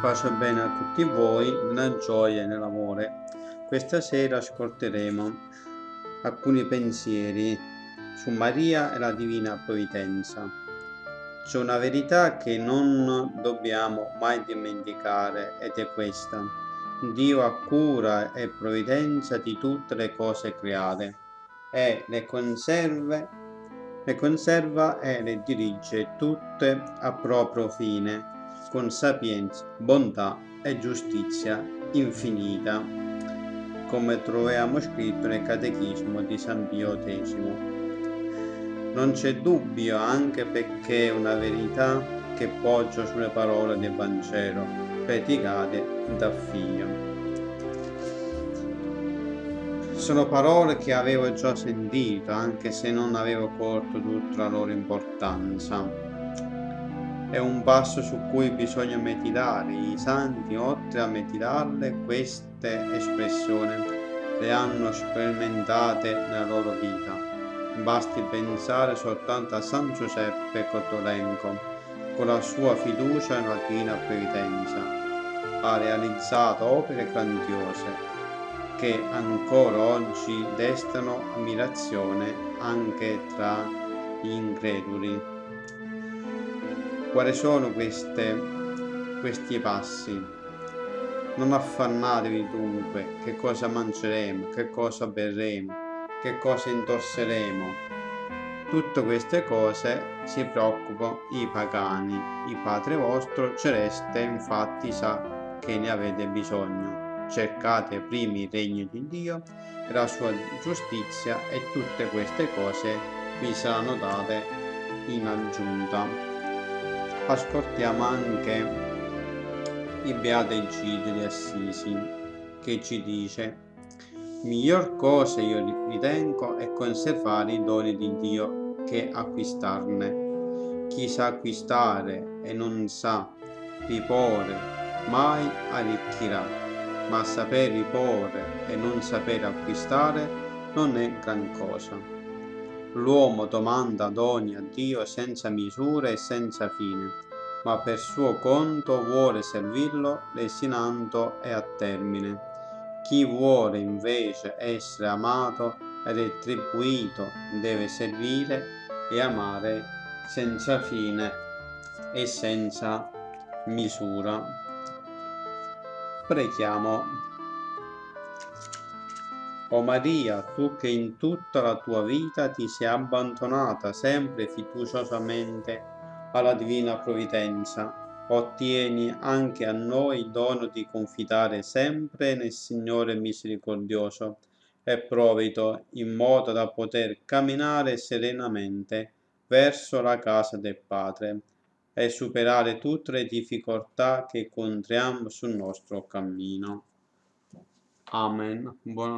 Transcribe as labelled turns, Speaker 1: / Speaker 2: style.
Speaker 1: Pace e bene a tutti voi, nella gioia e nell'amore. Questa sera ascolteremo alcuni pensieri su Maria e la Divina Provvidenza. C'è una verità che non dobbiamo mai dimenticare ed è questa. Dio ha cura e provvidenza di tutte le cose create e le conserve, le conserva e le dirige tutte a proprio fine con sapienza, bontà e giustizia infinita, come troviamo scritto nel Catechismo di San Pio X. Non c'è dubbio anche perché è una verità che poggia sulle parole del Vangelo, predicate da Figlio. Sono parole che avevo già sentito, anche se non avevo colto tutta la loro importanza è un passo su cui bisogna meditare. I santi, oltre a meditarle, queste espressioni le hanno sperimentate nella loro vita. Basti pensare soltanto a San Giuseppe Cotolenco, con la sua fiducia nella divina previdenza. Ha realizzato opere grandiose che ancora oggi destano ammirazione anche tra gli increduli. Quali sono queste, questi passi? Non affannatevi dunque che cosa mangeremo, che cosa berremo, che cosa indosseremo. Tutte queste cose si preoccupano i pagani. Il Padre vostro celeste infatti sa che ne avete bisogno. Cercate prima il regno di Dio e la sua giustizia e tutte queste cose vi saranno date in aggiunta ascoltiamo anche il Beato Egidio di Assisi che ci dice miglior cosa io ritengo è conservare i doni di Dio che acquistarne. Chi sa acquistare e non sa riporre mai arricchirà. Ma saper riporre e non saper acquistare non è gran cosa L'uomo domanda doni a Dio senza misura e senza fine, ma per suo conto vuole servirlo destinando e a termine. Chi vuole invece essere amato e retribuito deve servire e amare senza fine e senza misura. Preghiamo o Maria, tu che in tutta la tua vita ti sei abbandonata sempre fiduciosamente alla divina provvidenza, ottieni anche a noi il dono di confidare sempre nel Signore misericordioso e provito in modo da poter camminare serenamente verso la casa del Padre e superare tutte le difficoltà che incontriamo sul nostro cammino. Amen. Buon